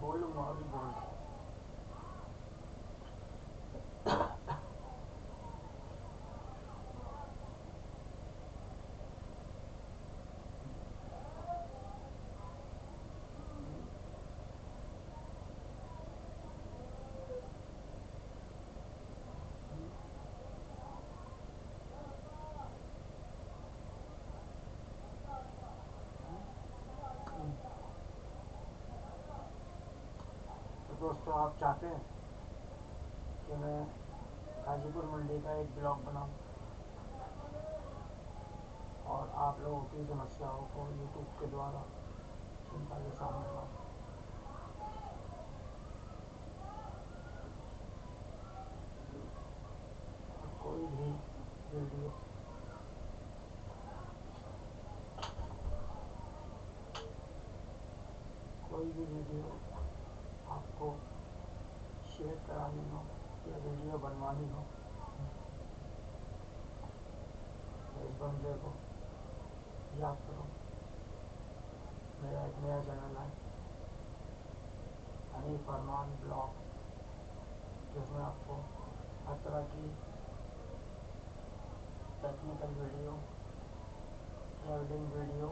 뭘로 뭐 하는 거. दोस्तों, आप चाहते हैं कि मैं गाजीपुर मंडी का एक ब्लॉग बनाऊँ? और आप लोगों की समस्याओं को यूट्यूब के द्वारा जनता के सामने लाऊं। कोई भी वीडियो कोई भी वीडियो आपको शेयर करानी हो या वीडियो बनवानी हो। इस बंदे को याद करो, मेरा एक नया चैनल है। हनी फरमान ब्लॉग, जिसमें आपको हर तरह की टेक्निकल वीडियो ट्रेवलिंग वीडियो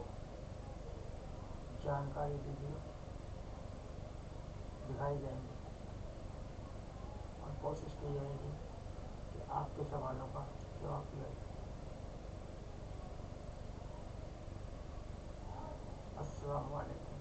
जानकारी वीडियो दिखाई जाएँगे और कोशिश की जाएगी कि आपके सवालों का जवाब दिया जाए। अस्सलाम वालेकुम